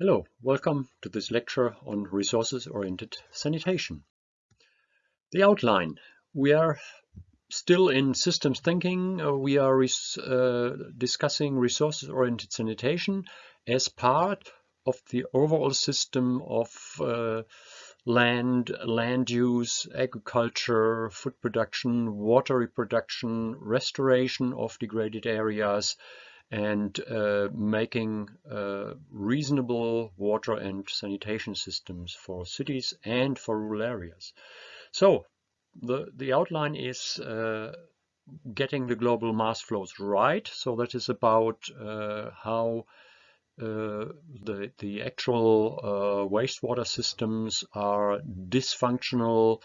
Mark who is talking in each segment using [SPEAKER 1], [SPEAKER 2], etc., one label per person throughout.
[SPEAKER 1] Hello, welcome to this lecture on resources-oriented sanitation. The outline. We are still in systems thinking. Uh, we are res uh, discussing resources-oriented sanitation as part of the overall system of uh, land, land use, agriculture, food production, water reproduction, restoration of degraded areas, and uh, making uh, reasonable water and sanitation systems for cities and for rural areas. So the, the outline is uh, getting the global mass flows right. So that is about uh, how uh, the, the actual uh, wastewater systems are dysfunctional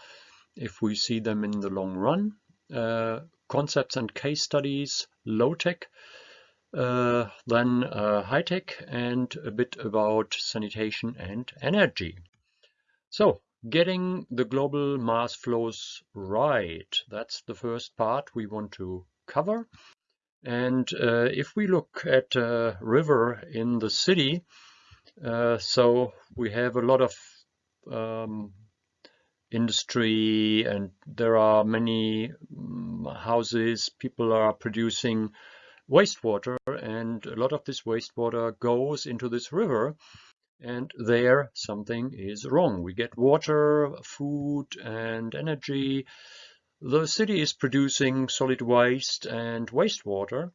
[SPEAKER 1] if we see them in the long run. concepts and case studies, low-tech, uh, then uh, high tech and a bit about sanitation and energy. So getting the global mass flows right, that's the first part we want to cover. And uh, if we look at a river in the city, uh, so we have a lot of um, industry and there are many um, houses, people are producing wastewater and a lot of this wastewater goes into this river and there something is wrong. We get water, food and energy. The city is producing solid waste and wastewater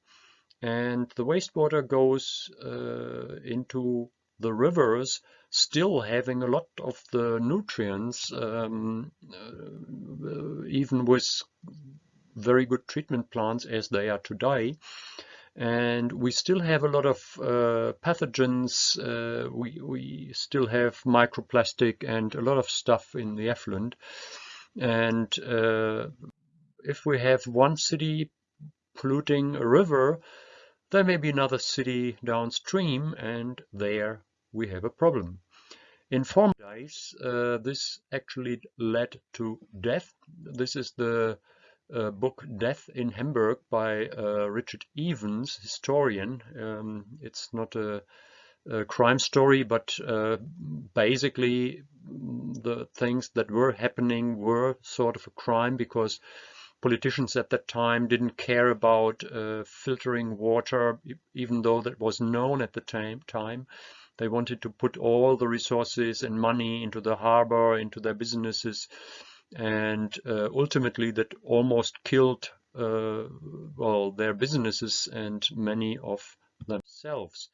[SPEAKER 1] and the wastewater goes uh, into the rivers still having a lot of the nutrients um, uh, even with very good treatment plants as they are today and we still have a lot of uh, pathogens. Uh, we, we still have microplastic and a lot of stuff in the effluent. And uh, if we have one city polluting a river, there may be another city downstream, and there we have a problem. In former days, uh, this actually led to death. This is the uh, book Death in Hamburg by uh, Richard Evans, historian. Um, it's not a, a, crime story, but uh, basically the things that were happening were sort of a crime because politicians at that time didn't care about uh, filtering water, even though that was known at the time. time. They wanted to put all the resources and money into the harbor, into their businesses, and uh, ultimately that almost killed uh, well their businesses and many of themselves.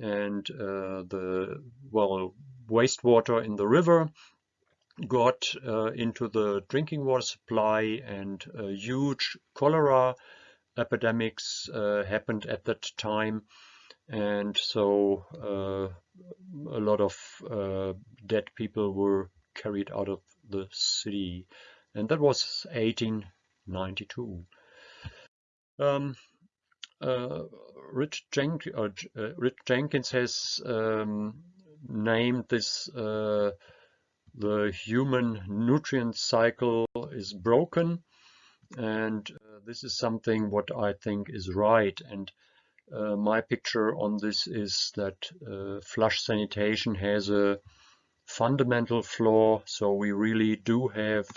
[SPEAKER 1] And uh, the well wastewater in the river got uh, into the drinking water supply and huge cholera epidemics uh, happened at that time. And so uh, a lot of dead people were carried out of the city. And that was 1892. Um, uh, Rich, uh, uh, Rich, Jenkins has um, named this uh, the human nutrient cycle is broken and uh, this is something what I think is right and uh, my picture on this is that flush sanitation has a fundamental flaw. So we really do have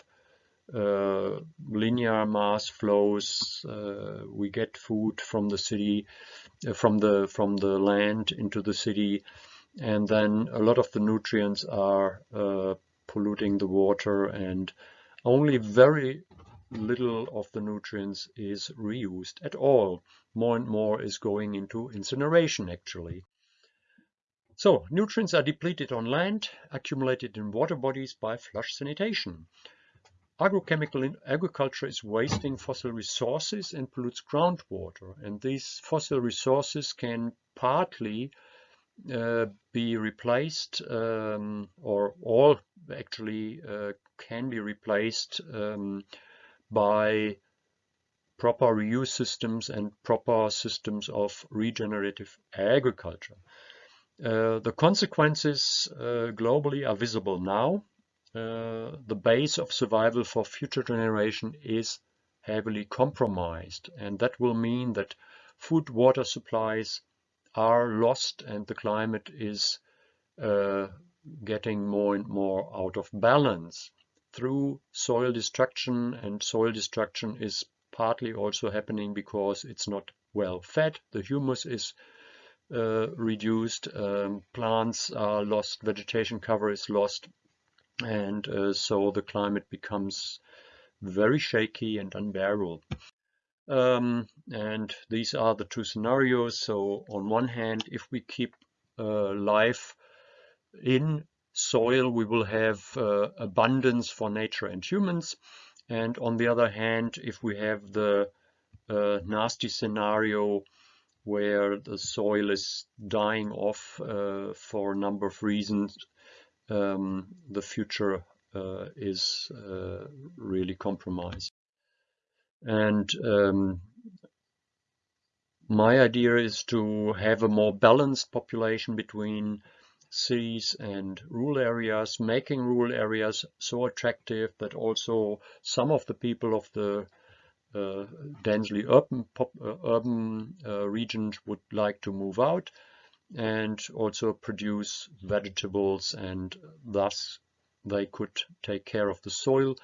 [SPEAKER 1] uh, linear mass flows. Uh, we get food from the city, uh, from the from the land into the city, and then a lot of the nutrients are uh, polluting the water, and only very little of the nutrients is reused at all. More and more is going into incineration actually. So nutrients are depleted on land, accumulated in water bodies by flush sanitation. Agrochemical agriculture is wasting fossil resources and pollutes groundwater. And these fossil resources can partly uh, be replaced um, or all actually uh, can be replaced um, by proper reuse systems and proper systems of regenerative agriculture. Uh, the consequences uh, globally are visible now. Uh, the base of survival for future generation is heavily compromised and that will mean that food water supplies are lost and the climate is uh, getting more and more out of balance through soil destruction and soil destruction is partly also happening because it's not well fed the humus is reduced um, plants are lost vegetation cover is lost and uh, so the climate becomes very shaky and unbearable. Um, and these are the two scenarios. So on one hand if we keep uh, life in soil we will have uh, abundance for nature and humans. And on the other hand if we have the uh, nasty scenario where the soil is dying off uh, for a number of reasons um, the future uh, is uh, really compromised. And um, my idea is to have a more balanced population between cities and rural areas, making rural areas so attractive that also some of the people of the densely urban, pop, uh, urban uh, regions would like to move out and also produce vegetables and thus they could take care of the soil,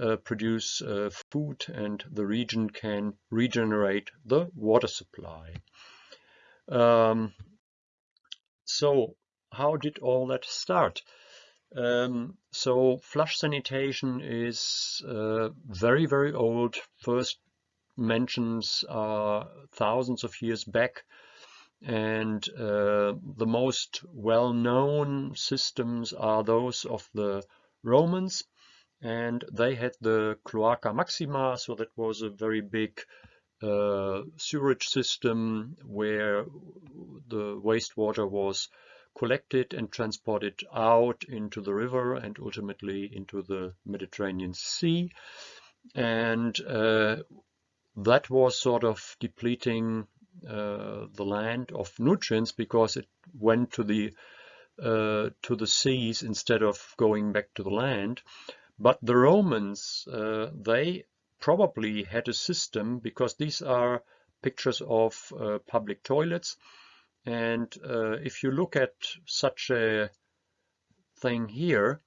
[SPEAKER 1] uh, produce uh, food and the region can regenerate the water supply. Um, so how did all that start? Um, so flush sanitation is uh, very, very old. First mentions are thousands of years back. And uh, the most well-known systems are those of the Romans. And they had the Cloaca Maxima, so that was a very big uh, sewerage system where the wastewater was collected and transported out into the river and ultimately into the Mediterranean Sea. And uh, that was sort of depleting uh, the land of nutrients because it went to the uh, to the seas instead of going back to the land. But the Romans, uh, they probably had a system because these are pictures of uh, public toilets and uh, if you look at such a thing here,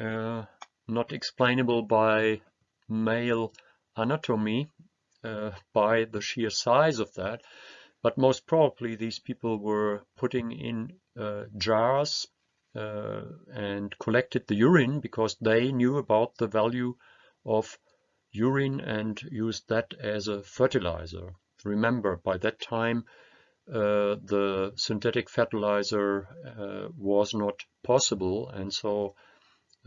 [SPEAKER 1] uh, not explainable by male anatomy, uh, by the sheer size of that, but most probably these people were putting in uh, jars uh, and collected the urine because they knew about the value of urine and used that as a fertilizer. Remember, by that time, uh, the synthetic fertilizer uh, was not possible and so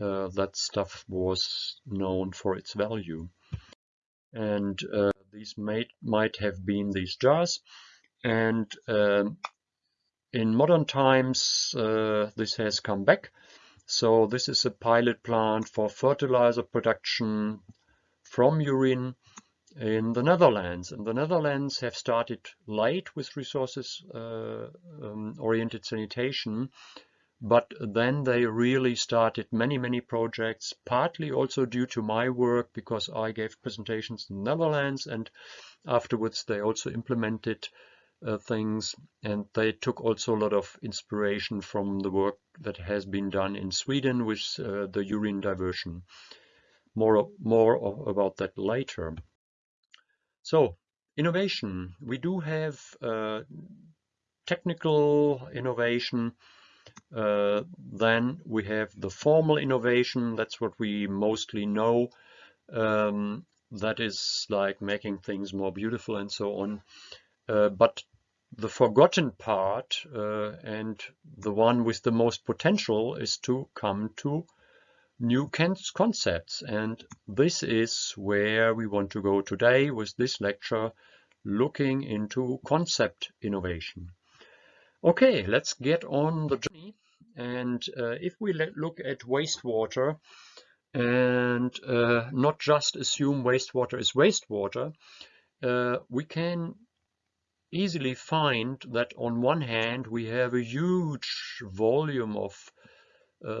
[SPEAKER 1] uh, that stuff was known for its value. And these might might have been these jars. And um, in modern times uh, this has come back. So this is a pilot plant for fertilizer production from urine in the Netherlands. And the Netherlands have started late with resources uh, um, oriented sanitation, but then they really started many, many projects, partly also due to my work because I gave presentations in the Netherlands and afterwards they also implemented uh, things and they took also a lot of inspiration from the work that has been done in Sweden with uh, the urine diversion. More, more about that later. So innovation, we do have uh, technical innovation, uh, then we have the formal innovation, that's what we mostly know. Um, that is like making things more beautiful and so on. Uh, but the forgotten part uh, and the one with the most potential is to come to new concepts and this is where we want to go today with this lecture looking into concept innovation. Okay, let's get on the journey and uh, if we look at wastewater and uh, not just assume wastewater is wastewater, uh, we can easily find that on one hand we have a huge volume of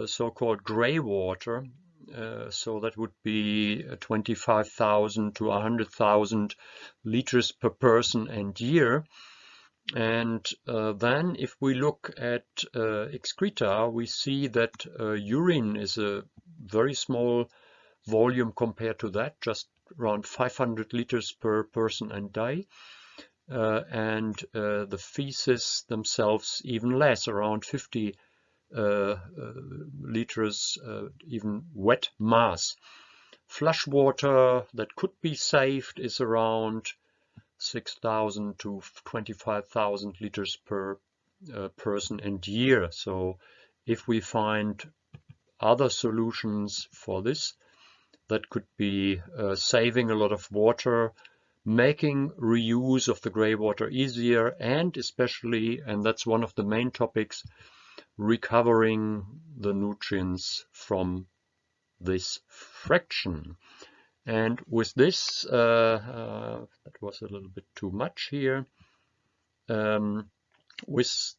[SPEAKER 1] so-called gray water. Uh, so that would be 25,000 to 100,000 liters per person and year. And uh, then if we look at uh, excreta, we see that uh, urine is a very small volume compared to that, just around 500 liters per person and day. Uh, and uh, the feces themselves even less, around 50 uh, liters, even wet mass. Flush water that could be saved is around 6,000 to 25,000 liters per uh, person and year. So if we find other solutions for this, that could be uh, saving a lot of water, making reuse of the gray water easier, and especially, and that's one of the main topics, recovering the nutrients from this fraction. And with this, uh, uh, that was a little bit too much here. Um, with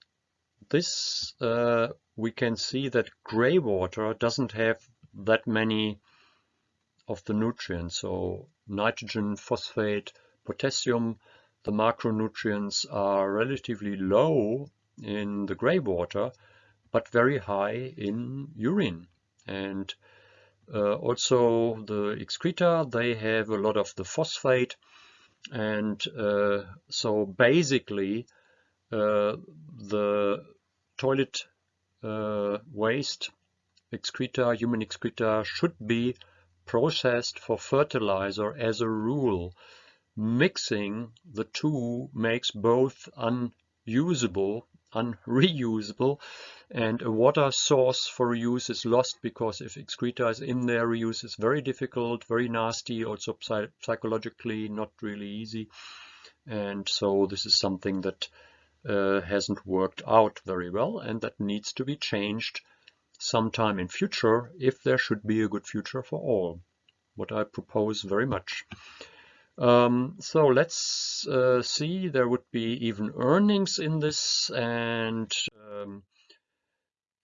[SPEAKER 1] this, uh, we can see that gray water doesn't have that many of the nutrients. So nitrogen, phosphate, potassium, the macronutrients are relatively low in the gray water, but very high in urine. And uh, also the excreta, they have a lot of the phosphate. And uh, so basically uh, the toilet uh, waste excreta, human excreta should be processed for fertilizer as a rule. Mixing the two makes both unusable, unreusable, and a water source for reuse is lost because if excreta is in there, reuse is very difficult, very nasty, also psychologically not really easy. And so this is something that uh, hasn't worked out very well and that needs to be changed sometime in future if there should be a good future for all, what I propose very much. Um, so let's uh, see, there would be even earnings in this and um,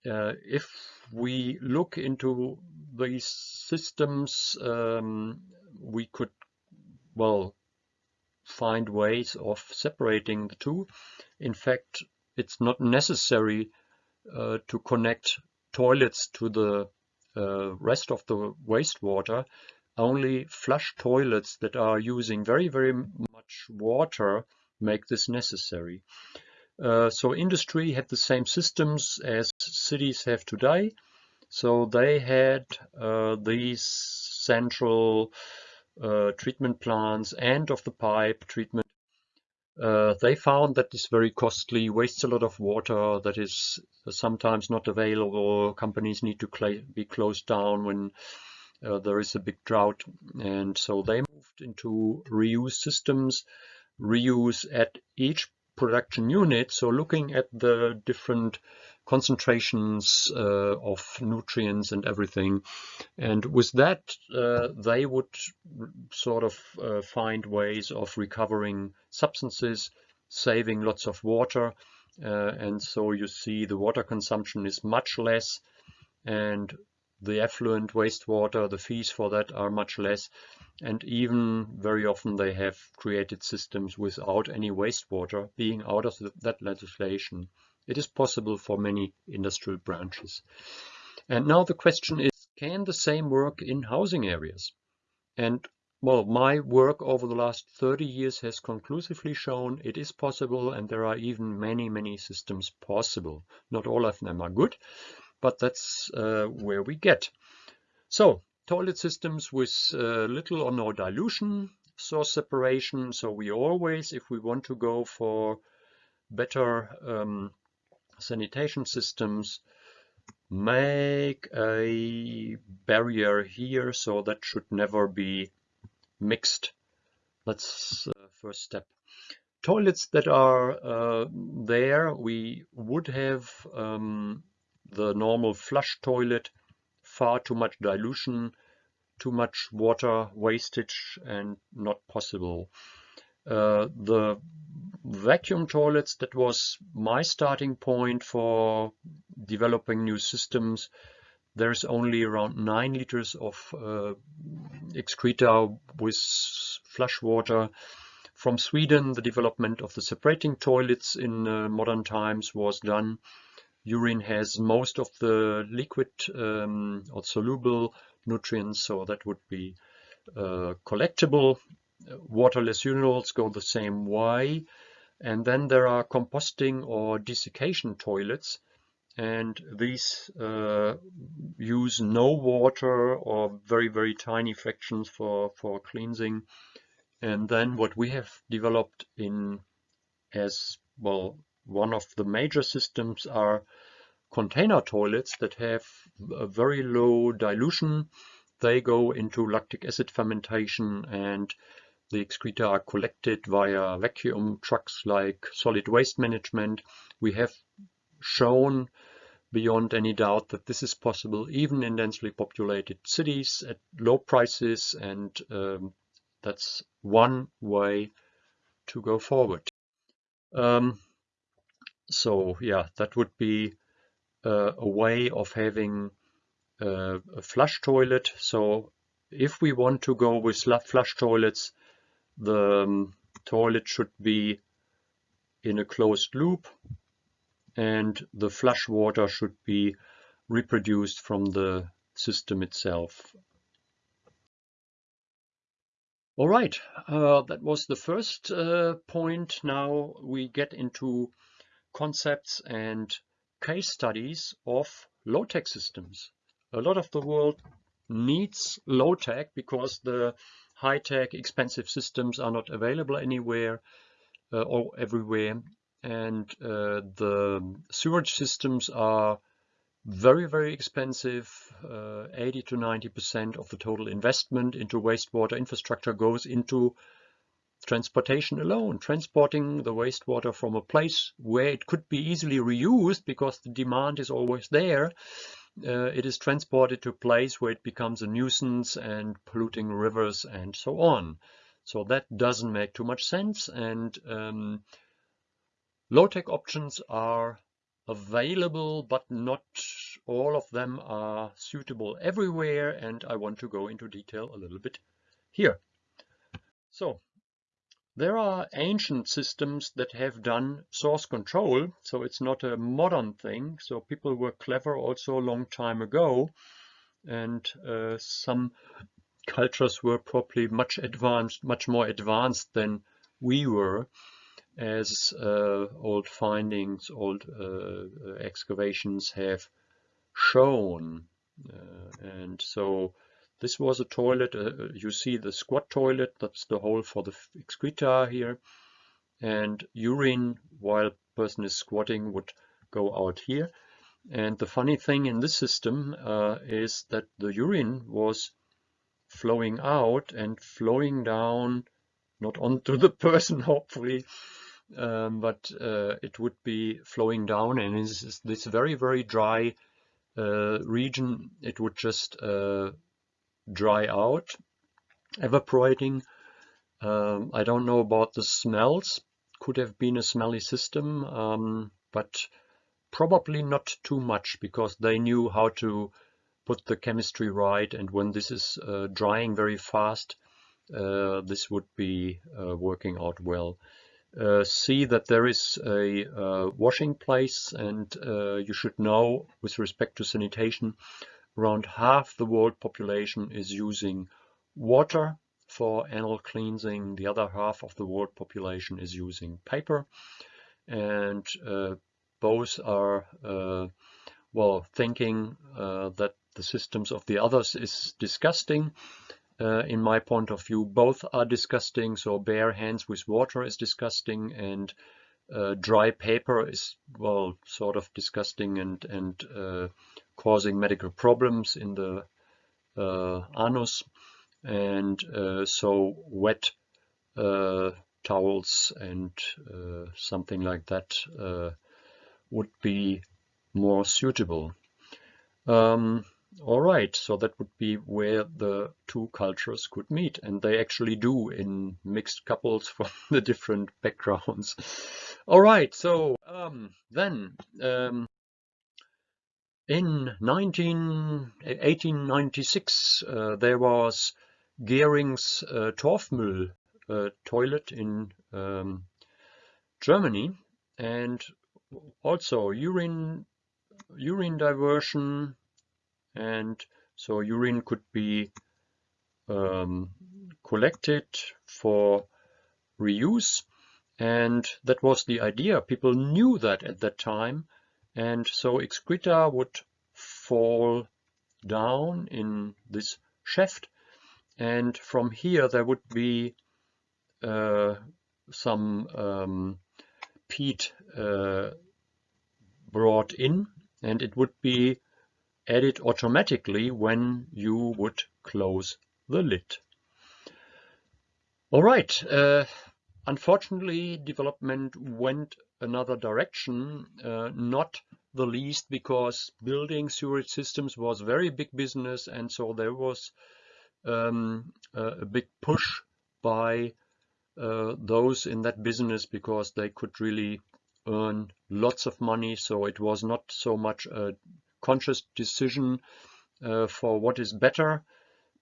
[SPEAKER 1] uh, if we look into these systems, um, we could, well, find ways of separating the two. In fact, it's not necessary uh, to connect toilets to the uh, rest of the wastewater, only flush toilets that are using very, very much water make this necessary. Uh, so industry had the same systems as cities have today. So they had uh, these central uh, treatment plants and of the pipe treatment uh, they found that is very costly, wastes a lot of water, that is sometimes not available. Companies need to be closed down when uh, there is a big drought. And so they moved into reuse systems, reuse at each production unit. So looking at the different concentrations uh, of nutrients and everything. And with that, uh, they would sort of uh, find ways of recovering substances, saving lots of water. Uh, and so you see the water consumption is much less and the effluent wastewater, the fees for that are much less. And even very often they have created systems without any wastewater being out of that legislation. It is possible for many industrial branches. And now the question is, can the same work in housing areas? And well, my work over the last 30 years has conclusively shown it is possible and there are even many, many systems possible. Not all of them are good, but that's uh, where we get. So, toilet systems with uh, little or no dilution, source separation. So we always, if we want to go for better um, sanitation systems make a barrier here so that should never be mixed. That's the first step. Toilets that are uh, there, we would have um, the normal flush toilet, far too much dilution, too much water wastage and not possible. Uh, the vacuum toilets, that was my starting point for developing new systems. There's only around 9 liters of uh, excreta with flush water. from Sweden, the development of the separating toilets in uh, modern times was done. Urine has most of the liquid um, or soluble nutrients, so that would be uh, collectible. Waterless urinals go the same way. And then there are composting or desiccation toilets, and these uh, use no water or very, very tiny fractions for, for cleansing and then what we have developed in as well, one of the major systems are container toilets that have a very low dilution. They go into lactic acid fermentation and the excreta are collected via vacuum trucks like solid waste management. We have shown beyond any doubt that this is possible even in densely populated cities at low prices and um, that's one way to go forward. Um, so yeah, that would be uh, a way of having uh, a flush toilet. So if we want to go with flush toilets, the um, toilet should be in a closed loop and the flush water should be reproduced from the system itself all right, uh, that was the first uh, point. Now we get into concepts and case studies of low-tech systems. A lot of the world needs low-tech because the high-tech expensive systems are not available anywhere uh, or everywhere and uh, the sewage systems are very, very expensive. Uh, 80 to 90% of the total investment into wastewater infrastructure goes into transportation alone, transporting the wastewater from a place where it could be easily reused because the demand is always there. Uh, it is transported to a place where it becomes a nuisance and polluting rivers and so on. So that doesn't make too much sense. And um, low-tech options are available, but not all of them are suitable everywhere. And I want to go into detail a little bit here. So there are ancient systems that have done source control. So it's not a modern thing. So people were clever also a long time ago. And uh, some cultures were probably much advanced, much more advanced than we were as uh, old findings, old uh, excavations have shown. Uh, and so this was a toilet, you see the squat toilet, that's the hole for the excreta here. And urine, while person is squatting, would go out here. And the funny thing in this system uh, is that the urine was flowing out and flowing down, not onto the person, hopefully, um, but uh, it would be flowing down and in this, this very, very dry uh, region, it would just uh, dry out, evaporating. Um, I don't know about the smells, could have been a smelly system, um, but probably not too much because they knew how to put the chemistry right. And when this is uh, drying very fast, uh, this would be uh, working out well. Uh, see that there is a uh, washing place and uh, you should know with respect to sanitation around half the world population is using water for anal cleansing. The other half of the world population is using paper. And uh, both are uh, well thinking uh, that the systems of the others is disgusting uh, in my point of view, both are disgusting. So bare hands with water is disgusting and uh, dry paper is, well, sort of disgusting and, and uh, causing medical problems in the uh, anus. And uh, so wet uh, towels and something like that would be more suitable. Um, all right, so that would be where the two cultures could meet, and they actually do in mixed couples from the different backgrounds. All right, so um, then um, in 19, 1896 uh, there was Gering's uh, Torfmüll a toilet in um, Germany and also urine urine diversion and so urine could be um, collected for reuse and that was the idea. People knew that at that time and so excreta would fall down in this shaft and from here there would be uh, some um, peat uh, brought in and it would be added automatically when you would close the lid. All right, uh, unfortunately development went another direction, uh, not the least because building sewage systems was very big business and so there was um, a big push by uh, those in that business because they could really earn lots of money. So it was not so much a conscious decision uh, for what is better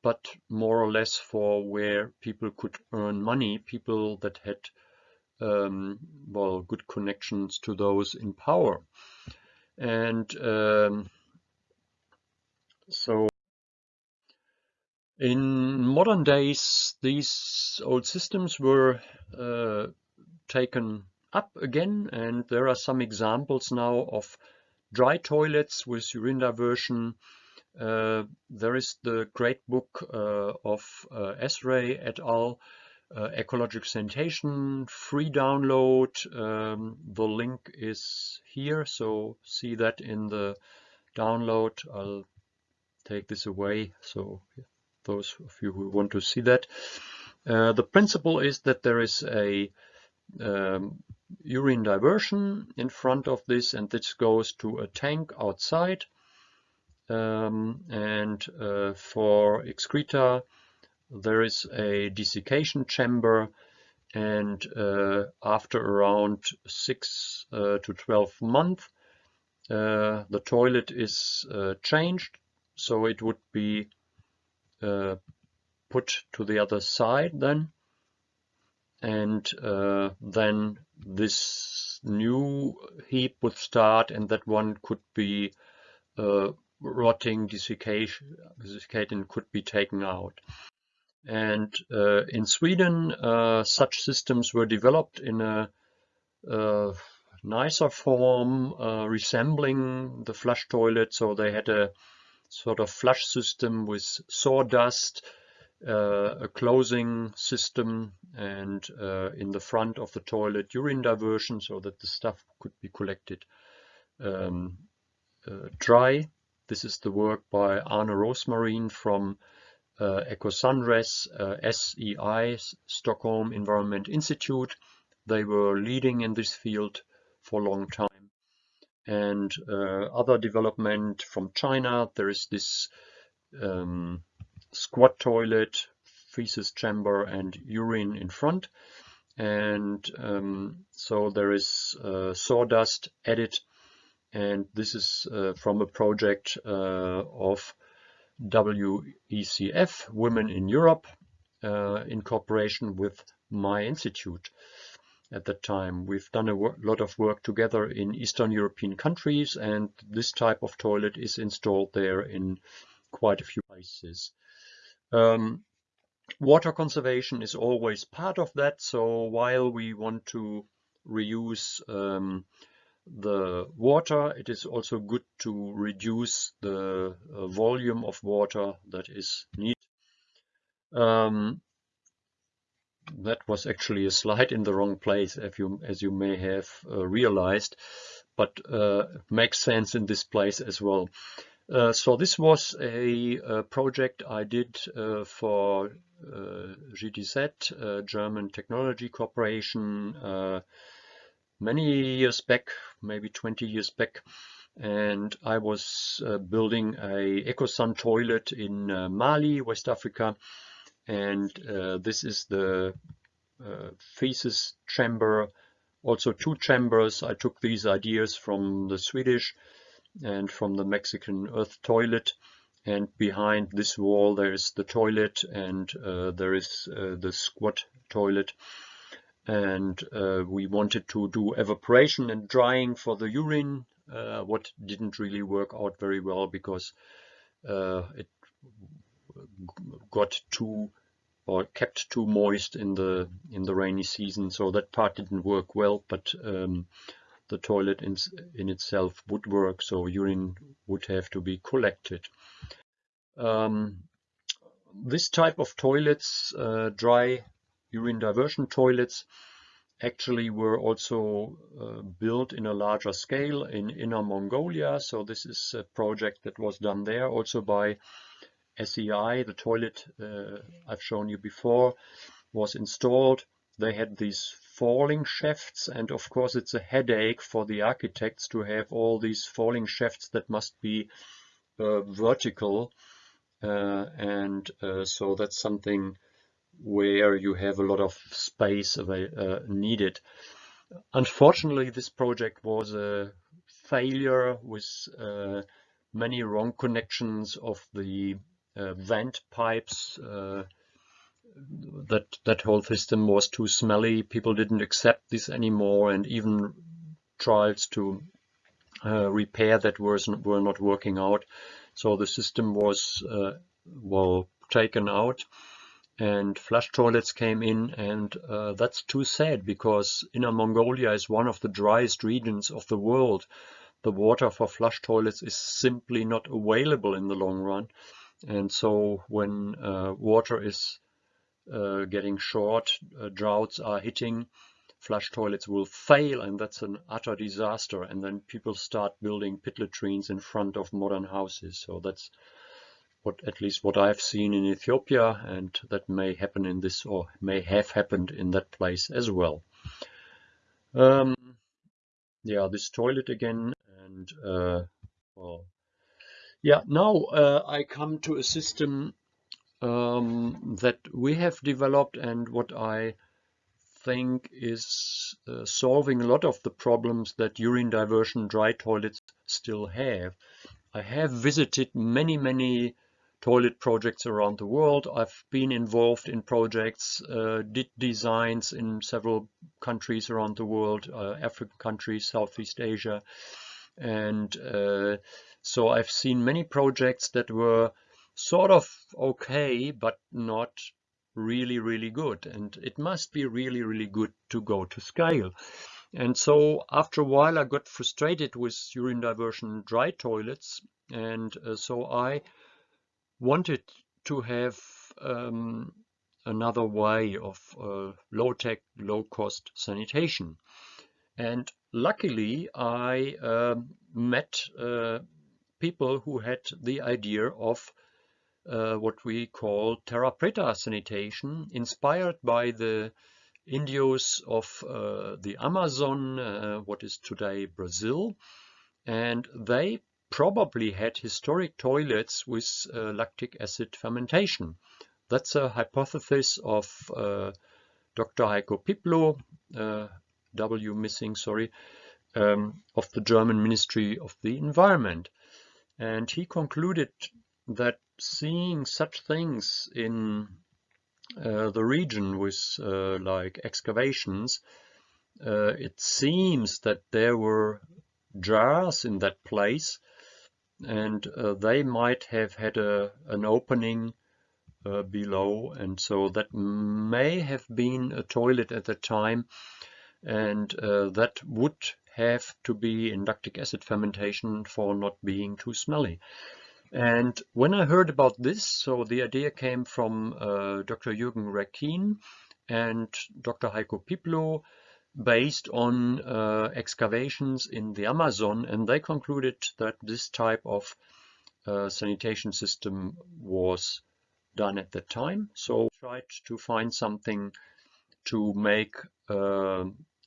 [SPEAKER 1] but more or less for where people could earn money people that had um, well good connections to those in power. And um, so in modern days these old systems were uh, taken up again and there are some examples now of dry toilets with urine diversion uh, there is the great book uh, of uh, Esrey et al uh, ecological sanitation free download um, the link is here so see that in the download. I'll take this away so those of you who want to see that. Uh, the principle is that there is a um, urine diversion in front of this and this goes to a tank outside um, and uh, for excreta there is a desiccation chamber and uh, after around 6 uh, to 12 months uh, the toilet is uh, changed so it would be uh, put to the other side then and uh, then this new heap would start and that one could be rotting desiccation, desiccating could be taken out. And uh, in Sweden, uh, such systems were developed in a, a nicer form, uh, resembling the flush toilet. So they had a sort of flush system with sawdust, uh, a closing system, and uh, in the front of the toilet, urine diversion, so that the stuff could be collected um, uh, dry. This is the work by Arno Rosemarin from uh, EcoSanRes, uh, SEI, Stockholm Environment Institute. They were leading in this field for a long time. And uh, other development from China, there is this um, squat toilet, feces chamber and urine in front. And um, so there is uh, sawdust added and this is uh, from a project uh, of WECF, Women in Europe, uh, in cooperation with my institute at that time. We've done a lot of work together in Eastern European countries and this type of toilet is installed there in quite a few places. Um, water conservation is always part of that. So while we want to reuse um, the water, it is also good to reduce the uh, volume of water that is needed. Um, that was actually a slide in the wrong place, if you, as you may have uh, realized, but uh, makes sense in this place as well. Uh, so this was a, a project I did uh, for uh, GTZ, German Technology Corporation, many years back, maybe 20 years back, and I was uh, building a EcoSan toilet in uh, Mali, West Africa, and uh, this is the uh, feces chamber, also two chambers. I took these ideas from the Swedish and from the Mexican earth toilet, and behind this wall there is the toilet and uh, there is uh, the squat toilet and uh, we wanted to do evaporation and drying for the urine uh, what didn't really work out very well because uh, it got too or kept too moist in the in the rainy season. So that part didn't work well but um, the toilet in, in itself would work so urine would have to be collected. Um, this type of toilets uh, dry urine diversion toilets actually were also uh, built in a larger scale in Inner Mongolia. So this is a project that was done there also by SEI. The toilet uh, I've shown you before was installed. They had these falling shafts and of course it's a headache for the architects to have all these falling shafts that must be uh, vertical uh, and uh, so that's something where you have a lot of space uh, needed. Unfortunately, this project was a failure with uh, many wrong connections of the uh, vent pipes. Uh, that that whole system was too smelly. People didn't accept this anymore, and even trials to uh, repair that was were not working out. So the system was uh, well taken out and flush toilets came in and uh, that's too sad because Inner Mongolia is one of the driest regions of the world. The water for flush toilets is simply not available in the long run. And so when uh, water is uh, getting short, uh, droughts are hitting, flush toilets will fail and that's an utter disaster. And then people start building pit latrines in front of modern houses. So that's what at least what I've seen in Ethiopia and that may happen in this or may have happened in that place as well. Um, yeah, this toilet again and uh, well, yeah, now uh, I come to a system um, that we have developed and what I think is uh, solving a lot of the problems that urine diversion dry toilets still have. I have visited many, many toilet projects around the world. I've been involved in projects, uh, did designs in several countries around the world, uh, African countries, Southeast Asia. And uh, so I've seen many projects that were sort of okay, but not really, really good. And it must be really, really good to go to scale. And so after a while, I got frustrated with urine diversion dry toilets. And uh, so I wanted to have um, another way of uh, low-tech, low-cost sanitation. And luckily, I uh, met uh, people who had the idea of uh, what we call terra preta sanitation, inspired by the Indios of uh, the Amazon, uh, what is today Brazil. And they probably had historic toilets with uh, lactic acid fermentation. That's a hypothesis of uh, Dr. Haiko Pieplow, uh, W missing, sorry, um, of the German Ministry of the Environment. And he concluded that seeing such things in uh, the region with uh, like excavations, uh, it seems that there were jars in that place and uh, they might have had a, an opening uh, below and so that may have been a toilet at the time and uh, that would have to be in lactic acid fermentation for not being too smelly. And when I heard about this, so the idea came from uh, Dr. Jürgen Reckin and Dr. Haiko Pieplow based on uh, excavations in the Amazon and they concluded that this type of uh, sanitation system was done at that time. So tried to find something to make a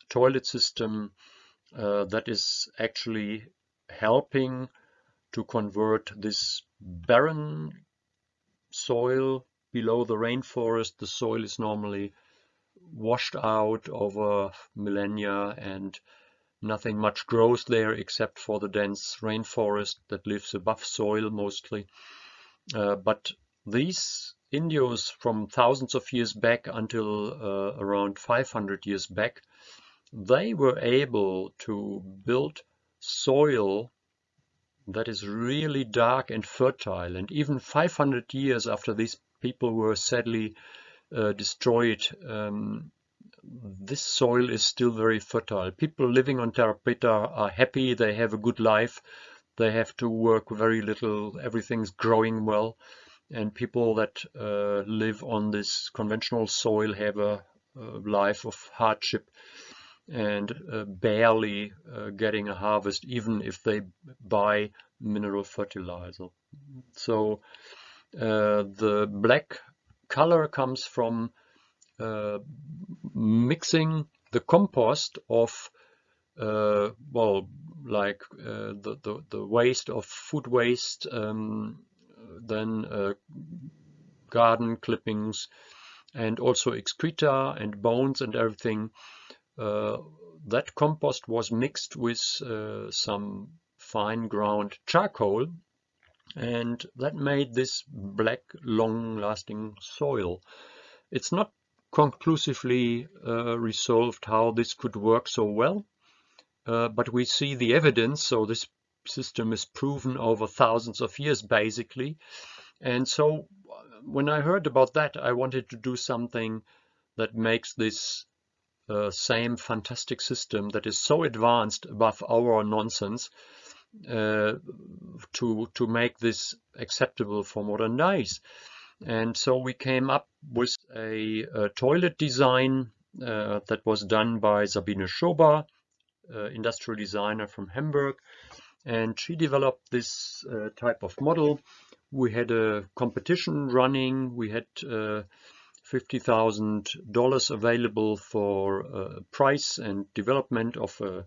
[SPEAKER 1] toilet system uh, that is actually helping to convert this barren soil below the rainforest. The soil is normally washed out over millennia and nothing much grows there except for the dense rainforest that lives above soil mostly. Uh, but these Indios from thousands of years back until uh, around 500 years back, they were able to build soil that is really dark and fertile. And even 500 years after these people were sadly uh, destroyed, um, this soil is still very fertile. People living on Terra Preta are happy, they have a good life, they have to work very little, everything's growing well. And people that uh, live on this conventional soil have a, a life of hardship and uh, barely uh, getting a harvest even if they buy mineral fertilizer. So uh, the black color comes from uh, mixing the compost of uh, well like uh, the, the, the waste of food waste um, then garden clippings and also excreta and bones and everything uh, that compost was mixed with uh, some fine ground charcoal and that made this black long lasting soil. It's not conclusively uh, resolved how this could work so well, uh, but we see the evidence, so this system is proven over thousands of years basically. And so when I heard about that, I wanted to do something that makes this uh, same fantastic system that is so advanced above our nonsense uh, to to make this acceptable for modern days. And so we came up with a, a toilet design uh, that was done by Sabine Schober, uh, industrial designer from Hamburg. And she developed this uh, type of model. We had a competition running. We had uh, $50,000 available for price and development of a,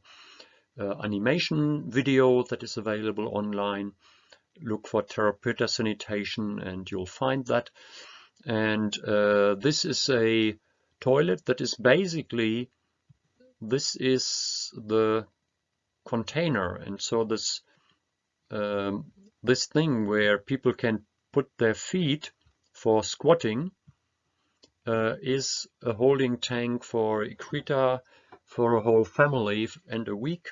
[SPEAKER 1] a, animation video that is available online. Look for Terra Preta Sanitation and you'll find that. And uh, this is a toilet that is basically, this is the container. And so this, um, this thing where people can put their feet for squatting uh, is a holding tank for excreta for a whole family and a week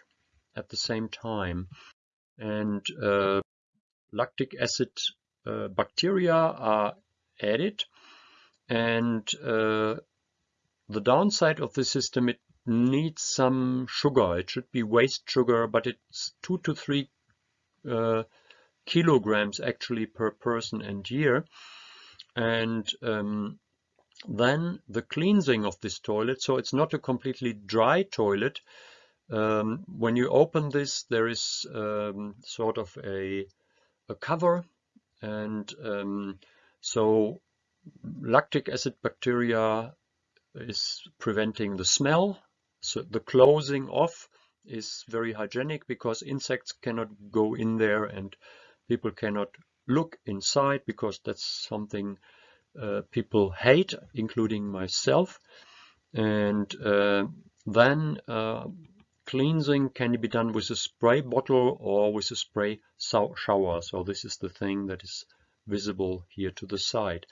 [SPEAKER 1] at the same time. And uh, lactic acid uh, bacteria are added and uh, the downside of the system it needs some sugar it should be waste sugar but it's two to three uh, kilograms actually per person and year and um, then the cleansing of this toilet, so it's not a completely dry toilet. Um, when you open this, there is um, sort of a, a cover and um, so lactic acid bacteria is preventing the smell. So the closing off is very hygienic because insects cannot go in there and people cannot look inside because that's something uh, people hate, including myself. And uh, then uh, cleansing can be done with a spray bottle or with a spray shower. So this is the thing that is visible here to the side.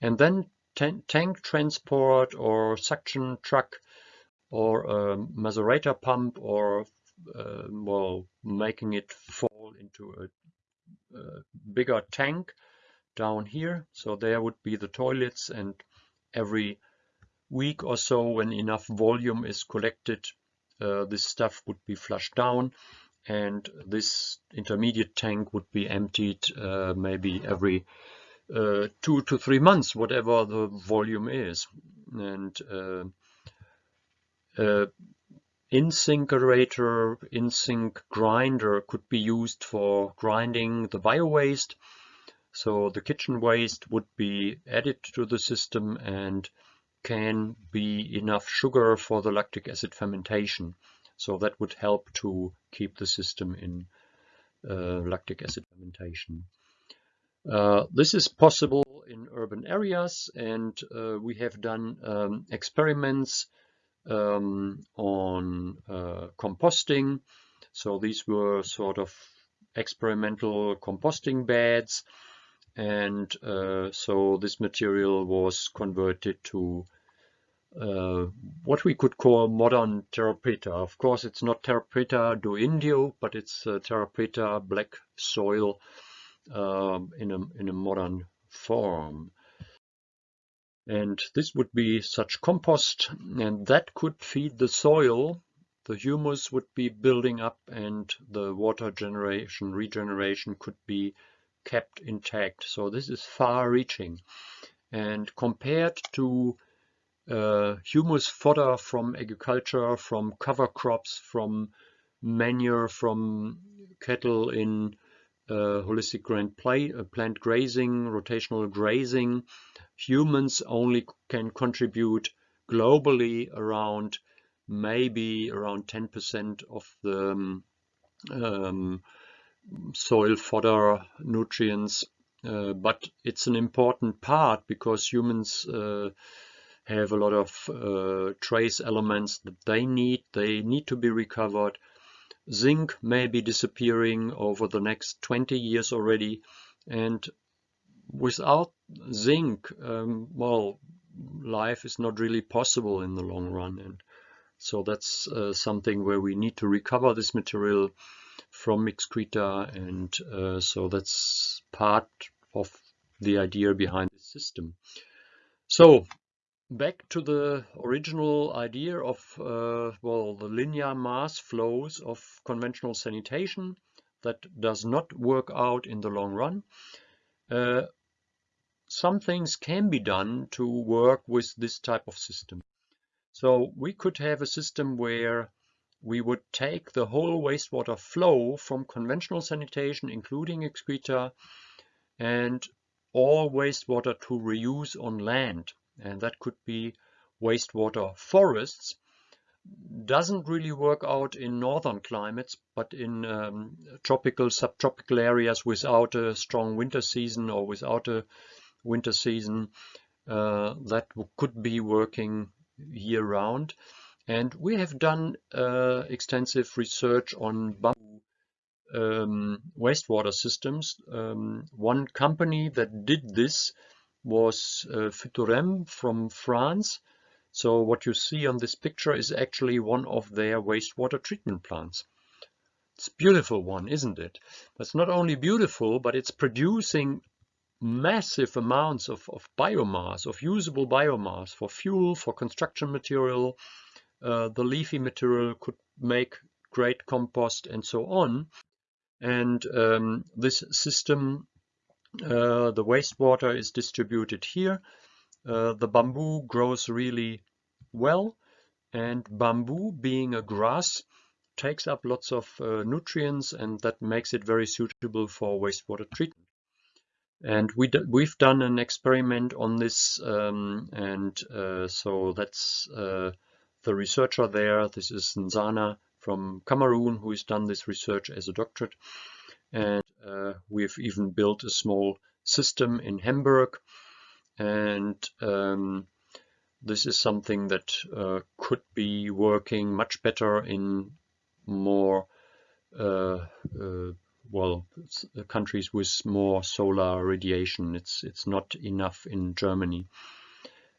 [SPEAKER 1] And then tank transport or suction truck or a macerator pump or uh, well making it fall into a, a bigger tank down here. So there would be the toilets and every week or so when enough volume is collected, uh, this stuff would be flushed down and this intermediate tank would be emptied uh, maybe every uh, two to three months, whatever the volume is. And uh, uh, InSinkerator, InSink grinder could be used for grinding the bio waste so the kitchen waste would be added to the system and can be enough sugar for the lactic acid fermentation. So that would help to keep the system in uh, lactic acid fermentation. Uh, this is possible in urban areas and uh, we have done um, experiments um, on uh, composting. So these were sort of experimental composting beds and uh, so this material was converted to uh, what we could call modern Terra Preta. Of course, it's not Terra Preta do Indio, but it's uh, Terra Preta black soil um, in, a, in a modern form. And this would be such compost, and that could feed the soil. The humus would be building up, and the water generation, regeneration could be kept intact. So this is far-reaching. And compared to uh, humus fodder from agriculture, from cover crops, from manure from cattle in uh, holistic grand play, uh, plant grazing, rotational grazing, humans only can contribute globally around maybe around 10% of the um, um, soil fodder nutrients, uh, but it's an important part because humans uh, have a lot of uh, trace elements that they need. They need to be recovered. Zinc may be disappearing over the next 20 years already. And without zinc, um, well, life is not really possible in the long run. And so that's uh, something where we need to recover this material from excreta. And uh, so that's part of the idea behind the system. So back to the original idea of uh, well the linear mass flows of conventional sanitation that does not work out in the long run. Uh, some things can be done to work with this type of system. So we could have a system where we would take the whole wastewater flow from conventional sanitation, including excreta, and all wastewater to reuse on land and that could be wastewater forests doesn't really work out in northern climates, but in um, tropical, subtropical areas without a strong winter season or without a winter season, uh, that could be working year round. And we have done uh, extensive research on bamboo um, wastewater systems. Um, one company that did this was uh, Phytorem from France. So what you see on this picture is actually one of their wastewater treatment plants. It's beautiful one, isn't it? It's not only beautiful, but it's producing massive amounts of, of biomass, of usable biomass for fuel, for construction material. Uh, the leafy material could make great compost and so on. And um, this system uh, the wastewater is distributed here. Uh, the bamboo grows really well and bamboo being a grass takes up lots of uh, nutrients and that makes it very suitable for wastewater treatment. And we we've done an experiment on this um, and uh, so that's uh, the researcher there. This is Nzana from Cameroon who has done this research as a doctorate. And uh, we've even built a small system in Hamburg. And um, this is something that uh, could be working much better in more uh, uh well countries with more solar radiation. It's it's not enough in Germany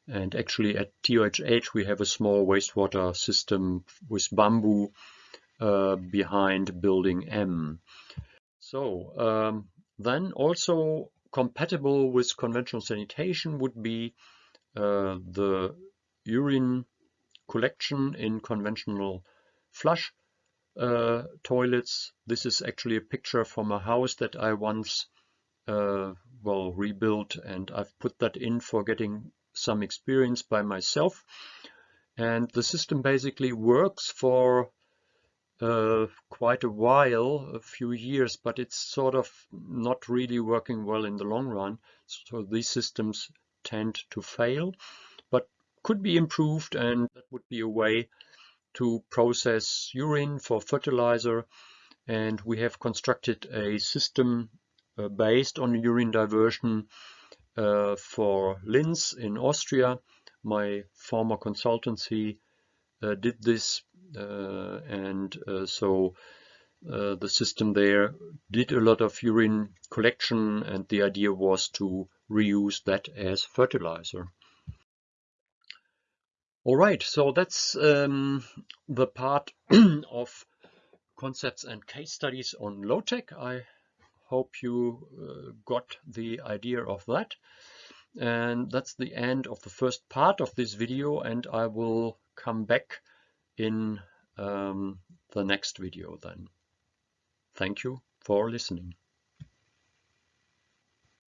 [SPEAKER 1] and actually at TUHH we have a small wastewater system with bamboo uh, behind building M so um, then also compatible with conventional sanitation would be uh, the urine collection in conventional flush uh, toilets. This is actually a picture from a house that I once uh, well rebuilt and I've put that in for getting some experience by myself. And the system basically works for uh, quite a while, a few years, but it's sort of not really working well in the long run. So these systems tend to fail, but could be improved and that would be a way to process urine for fertilizer. And we have constructed a system uh, based on urine diversion uh, for Linz in Austria. My former consultancy uh, did this uh, and uh, so uh, the system there did a lot of urine collection and the idea was to reuse that as fertilizer. All right, so that's um, the part of concepts and case studies on low tech. I hope you uh, got the idea of that. And that's the end of the first part of this video and I will come back in um, the next video then. Thank you for listening.